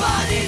somebody